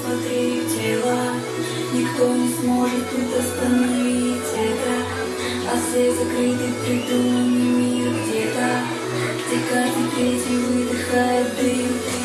смотри тела, никто не сможет тут остановить это, а все закрытый придуманный мир где-то, где каждый третий выдыхает дым.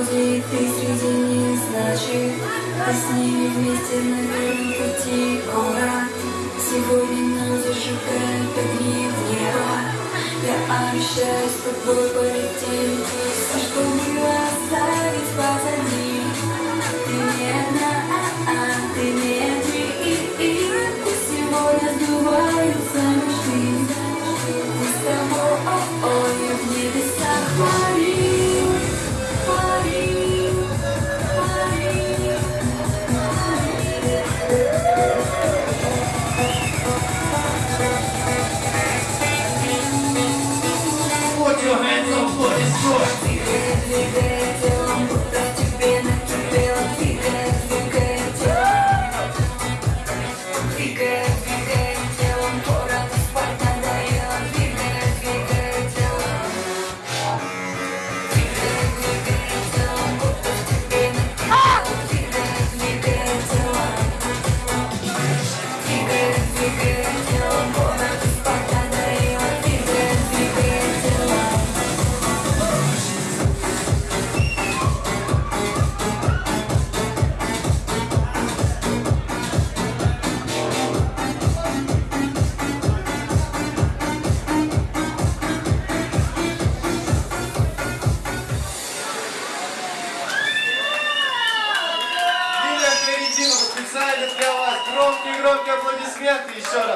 груди, ты среди них значит, а с ними вместе на верном пути, ура! Сегодня нас зажигают огни в небо, я обещаю с тобой полететь записали для вас. Громкие-громкие аплодисменты еще раз.